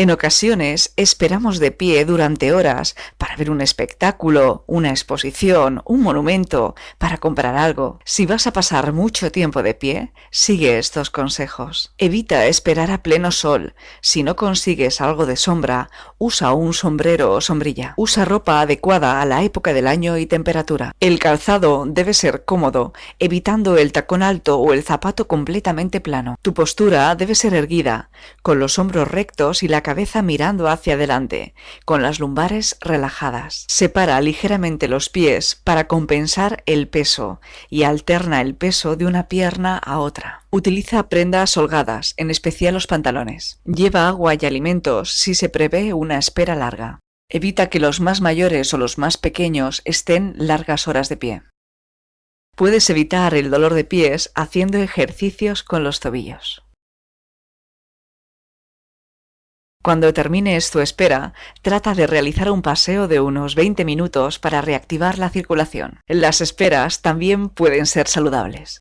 En ocasiones esperamos de pie durante horas para ver un espectáculo, una exposición, un monumento, para comprar algo. Si vas a pasar mucho tiempo de pie, sigue estos consejos. Evita esperar a pleno sol. Si no consigues algo de sombra, usa un sombrero o sombrilla. Usa ropa adecuada a la época del año y temperatura. El calzado debe ser cómodo, evitando el tacón alto o el zapato completamente plano. Tu postura debe ser erguida, con los hombros rectos y la cabeza mirando hacia adelante, con las lumbares relajadas. Separa ligeramente los pies para compensar el peso y alterna el peso de una pierna a otra. Utiliza prendas holgadas, en especial los pantalones. Lleva agua y alimentos si se prevé una espera larga. Evita que los más mayores o los más pequeños estén largas horas de pie. Puedes evitar el dolor de pies haciendo ejercicios con los tobillos. Cuando termines tu espera, trata de realizar un paseo de unos 20 minutos para reactivar la circulación. Las esperas también pueden ser saludables.